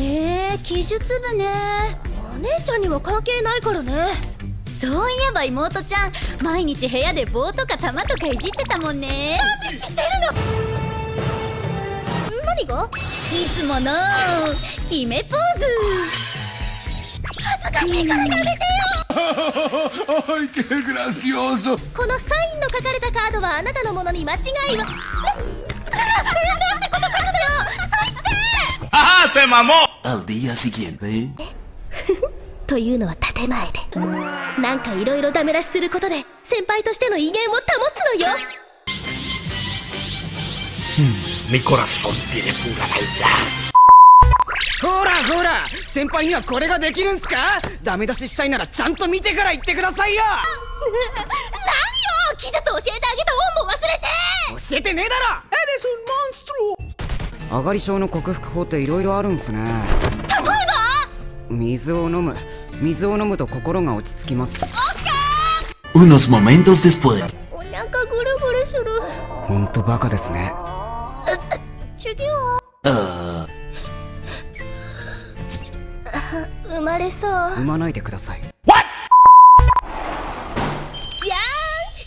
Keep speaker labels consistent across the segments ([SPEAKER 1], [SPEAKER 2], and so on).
[SPEAKER 1] へえ技術部ね。
[SPEAKER 2] お姉ちゃんには関係ないからね。
[SPEAKER 1] そういえば妹ちゃん毎日部屋で棒とか玉とかいじってたもんね。
[SPEAKER 2] なんで知ってるの？何が？
[SPEAKER 1] いつもの決めポーズ。
[SPEAKER 2] 恥ずかしいからやめてよ. このサインの書かれたカードはあなたのものに間違いは。なななんてこと書くのよ。最低.
[SPEAKER 3] ¡Se mamó!
[SPEAKER 4] Al día siguiente.
[SPEAKER 2] というのは建前でなんかいろいろダメ出しすることで先輩としての威厳を保つのよ。
[SPEAKER 3] Mi corazón tiene pura maldad.
[SPEAKER 5] ほらほら先輩にはこれができるんすか？ダメ出ししたいならちゃんと見てから言ってくださいよ!
[SPEAKER 2] 何よ！技術教えてあげた恩も忘れて！
[SPEAKER 5] 教えてねえだろ上がり症の克服法っていろいろあるんすね。
[SPEAKER 2] 例えば
[SPEAKER 5] 水を飲む。水を飲むと心が落ち着きます。
[SPEAKER 4] Unos momentos después.
[SPEAKER 2] お腹ぐるぐるする。
[SPEAKER 5] ほんとバカですね。
[SPEAKER 2] 授業
[SPEAKER 4] Ah,
[SPEAKER 2] 生まれそう。
[SPEAKER 5] 産まないでください。
[SPEAKER 2] じゃーん。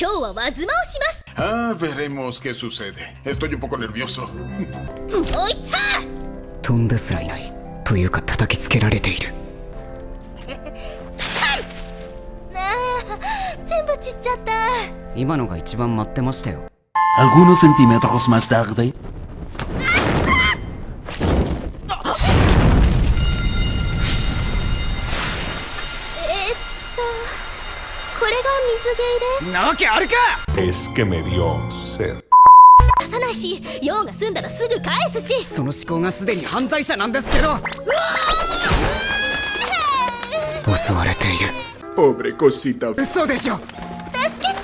[SPEAKER 2] 今日は輪妻をします
[SPEAKER 6] Ah, veremos qué sucede. Estoy un poco nervioso.
[SPEAKER 4] Algunos centímetros más tarde.
[SPEAKER 5] なわけあるか
[SPEAKER 7] ！Es que me dio sed.
[SPEAKER 2] す出さないし用が済んだらすぐ返すし。
[SPEAKER 5] その思考がすでに犯罪者なんですけど。襲われている。
[SPEAKER 7] Pobre cosita.
[SPEAKER 5] 嘘でしょ！
[SPEAKER 2] 助けて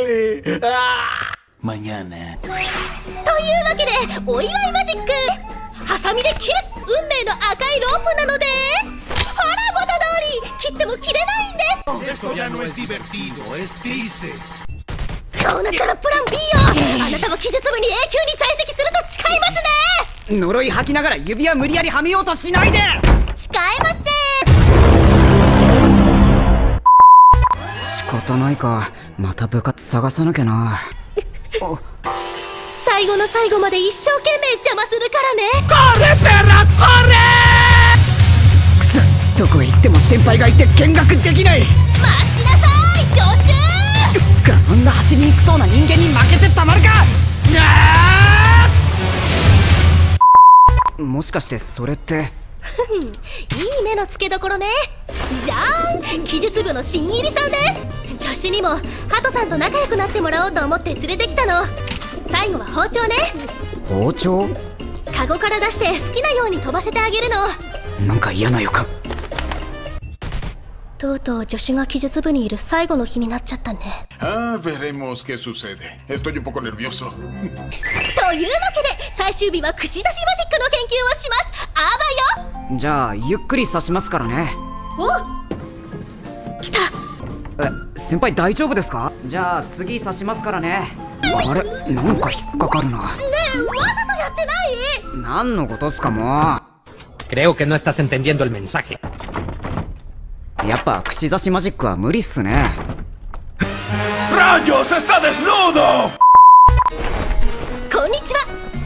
[SPEAKER 2] 「
[SPEAKER 4] Mañana.
[SPEAKER 2] というわけでお祝いマジック。ハサミで切る運命の赤いロープなのでほら元通り切っても切れないんです。
[SPEAKER 3] Esto ya no es divertido, es triste.
[SPEAKER 2] そうなったらプラン B よ。あなたは技術部に永久に在籍すると誓いますね。
[SPEAKER 5] 呪い吐きながら指輪無理やりはめようとしないで。
[SPEAKER 2] 誓いません
[SPEAKER 5] 仕方ないか。また部活探さなきゃな
[SPEAKER 2] 最後の最後まで一生懸命邪魔するからね。
[SPEAKER 5] どこへ行っても先輩がいて見学できない。
[SPEAKER 2] 待ちなさい助手。
[SPEAKER 5] つかあんな走りにくそうな人間に負けてたまるか。もしかしてそれって。
[SPEAKER 2] いい目の付けどころね。じゃーん技術部の新入りさんです助手にもハトさんと仲良くなってもらおうと思って連れてきたの。最後は包丁ね。
[SPEAKER 5] 包丁？
[SPEAKER 2] カゴから出して好きなように飛ばせてあげるの。
[SPEAKER 5] なんか嫌な予感。
[SPEAKER 2] とうとう助手が技術部にいる最後の日になっちゃったね。
[SPEAKER 6] Ah, veremos qué sucede. Estoy un poco nervioso.
[SPEAKER 2] というわけで最終日は串刺しマジックの研究をします。あばよ。
[SPEAKER 5] じゃあゆっくり刺しますからね。
[SPEAKER 2] お
[SPEAKER 5] 先輩大丈夫ですか？じゃあ次刺しますからね。あれ？なんか引っかかるな。
[SPEAKER 2] ねえわざとやってない？
[SPEAKER 5] 何のことっすかも
[SPEAKER 8] Creo que no estás entendiendo el mensaje.
[SPEAKER 5] うやっぱ串刺しマジックは無理っすね。
[SPEAKER 3] ¡Rayos! ¡Está desnudo!
[SPEAKER 2] こんにちは。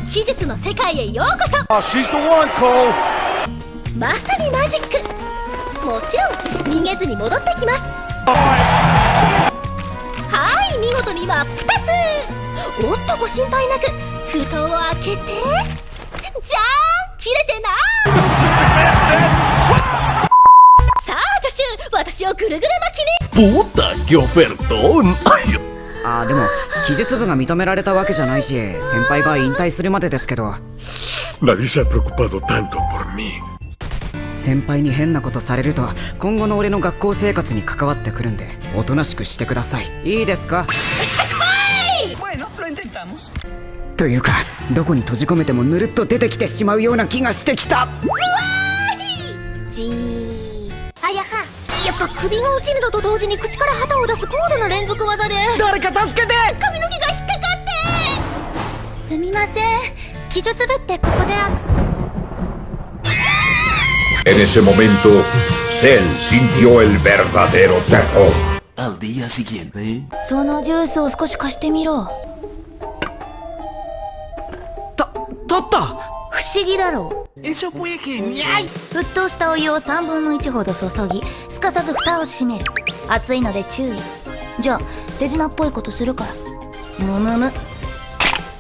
[SPEAKER 2] 技術の世界へようこそ。まさにマジック。もちろん逃げずに戻ってきます事に真っ二つおっとご心配なく封筒を開けてじゃーん切れてなさあ助手私をぐるぐる巻きに
[SPEAKER 3] ¡Puta! ¡Qué ofertón! ¡Ay!
[SPEAKER 5] あーでも技術部が認められたわけじゃないし先輩が引退するまでですけど
[SPEAKER 7] Nadie se ha preocupado tanto por mí.
[SPEAKER 5] 先輩に変なことされると今後の俺の学校生活に関わってくるんでおとなしくしてください。いいですか？というかどこに閉じ込めてもぬるっと出てきてしまうような気がしてきた
[SPEAKER 2] じーあやはやっぱ首が落ちるのと同時に口から旗を出す高度な連続技で
[SPEAKER 5] 誰か助けて
[SPEAKER 2] 髪の毛が引っかかって
[SPEAKER 1] すみません記述部ってここであ
[SPEAKER 3] En ese momento, Cell sintió el verdadero terror.
[SPEAKER 4] Al día siguiente,
[SPEAKER 1] そのジュースを少し貸してみろ
[SPEAKER 5] た取った
[SPEAKER 1] 不思議だろ。う
[SPEAKER 4] Eso fue genial.
[SPEAKER 1] 沸騰したお湯を3分の1ほど注ぎすかさず蓋を閉める。熱いので注意。じゃあ手品っぽいことするから。むむむ。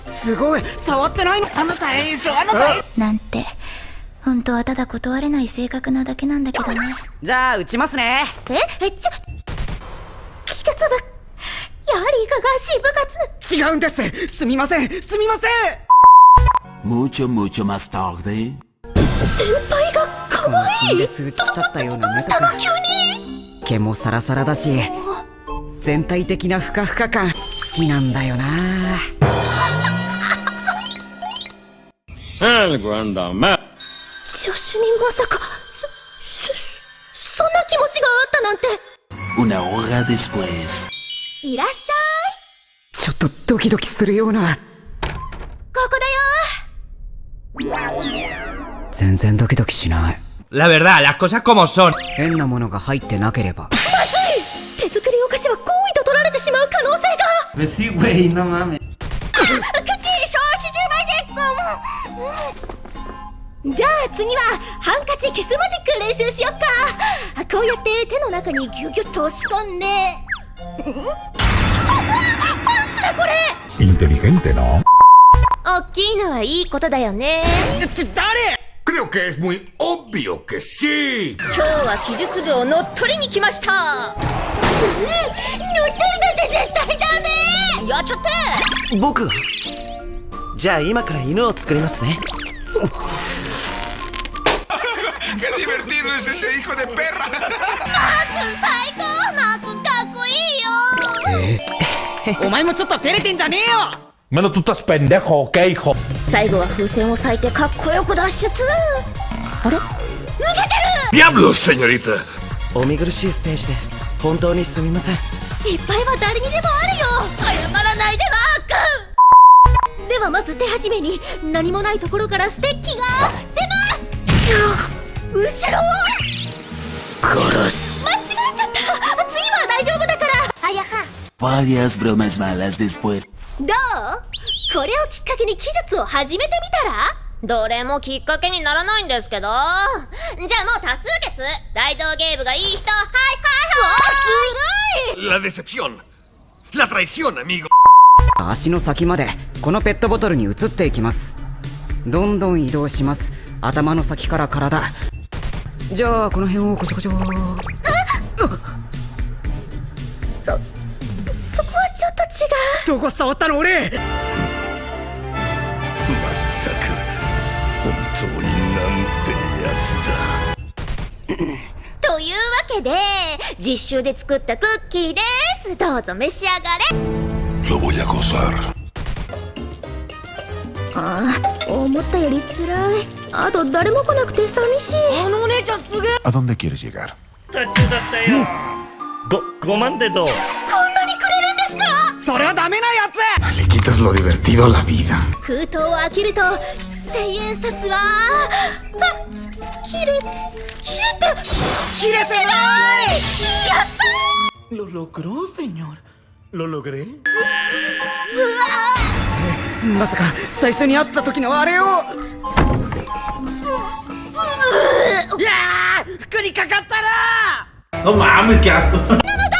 [SPEAKER 5] すごい!触ってないの!
[SPEAKER 4] Anota eso, anota eso.
[SPEAKER 1] なんて本当はただ断れない性格なだけなんだけどね。
[SPEAKER 5] じゃあ打ちますね。
[SPEAKER 2] え？え？ちょ記述部やはりいかがわしい部活。
[SPEAKER 5] 違うんです。すみません。すみません。
[SPEAKER 4] Mucho, mucho más tarde.
[SPEAKER 2] 輩が可愛
[SPEAKER 5] 死んで数日経ったような目とか
[SPEAKER 2] 急に。
[SPEAKER 5] 毛もサラサラだし全体的なふかふか感好きなんだよな。
[SPEAKER 3] El Grandama.
[SPEAKER 2] 助手にまさかそそそんな気持ちがあったなんて。
[SPEAKER 4] Una hora después.
[SPEAKER 2] いらっしゃい。
[SPEAKER 5] ちょっとドキドキするような。
[SPEAKER 2] ここだよ。
[SPEAKER 5] 全然ドキドキしない。
[SPEAKER 8] La verdad, las cosas como son.
[SPEAKER 5] 変なものが入ってなければ。
[SPEAKER 2] 手作りお菓子は好意と取られてしまう可能性が。
[SPEAKER 4] Pues sí, güey, no mames.
[SPEAKER 2] クッキー消費中までじゃあ次はハンカチ消すマジック練習しよっか。あこうやって手の中にギュギュッと押し込んで。んパンツだこれ。
[SPEAKER 7] Inteligente, ¿no?
[SPEAKER 2] 大きいのはいいことだよね。
[SPEAKER 6] Creo que es muy obvio que sí.
[SPEAKER 2] 今日は技術部を乗っ取りに来ました。乗っ取りなんて絶対ダメ。やっちゃって
[SPEAKER 9] 僕が。じゃあ今から犬を作りますね
[SPEAKER 6] ¡Qué divertido es ese hijo de perra!
[SPEAKER 2] 最高マー君かっこいいよ
[SPEAKER 5] お前もちょっと照れてんじゃねえよ
[SPEAKER 7] Mano, tú estás pendejo, ¿ok, hijo?
[SPEAKER 2] 最後は風船を咲いてかっこよく脱出あれ
[SPEAKER 6] ¡Diablos, señorita!
[SPEAKER 9] お見苦しいステージで本当にすみません
[SPEAKER 2] 失敗は誰にでもあるよ謝らないでマー君ではまず手始めに何もないところからステッキが出ます後ろ殺す。間違えちゃった。次は大丈夫だから。あやは。
[SPEAKER 4] Varias bromas malas después.
[SPEAKER 2] どう？これをきっかけに技術を始めてみたら？どれもきっかけにならないんですけど。じゃあもう多数決大道ゲームがいい人はいはいはい。ずるい。
[SPEAKER 6] La decepción. La traición, amigo.
[SPEAKER 5] 足の先までこのペットボトルに移っていきます。どんどん移動します。頭の先から体じゃあこの辺をこちょこちょ。
[SPEAKER 2] そこはちょっと違う。
[SPEAKER 5] どこ触ったの俺。
[SPEAKER 3] 全く本当になんてやつだ。
[SPEAKER 2] というわけで実習で作ったクッキーです。どうぞ召し上がれ。
[SPEAKER 7] Lo voy a gozar.
[SPEAKER 2] ああ思ったより辛いあと誰も来なくて寂しい。あのお姉ちゃんすげえ。
[SPEAKER 7] ¿A dónde quieres llegar?
[SPEAKER 3] ご、5万でどう？
[SPEAKER 2] こんなにくれるんですか？
[SPEAKER 5] それはダメなやつ。
[SPEAKER 6] Le quitas lo divertido a la vida.
[SPEAKER 2] 封筒を開けると千円札は。あ切れ切れて切れてない。やった
[SPEAKER 9] Lo logró, señor. Lo logré.
[SPEAKER 5] まさか最初に会った時のあれを にかかったな
[SPEAKER 4] No mames, qué asco.
[SPEAKER 2] 決まった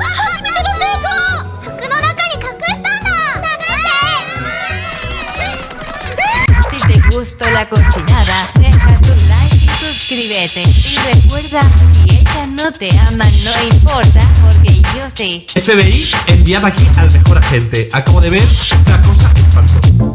[SPEAKER 2] 初めての成功服の中に隠したんだ探
[SPEAKER 10] Si te gustó la cochinada, deja tu like y suscríbete. Y recuerda, si ella no te ama, no importa, porque yo sí.
[SPEAKER 8] FBI, enviad aquí al mejor agente. Acabo de ver una cosa espantosa.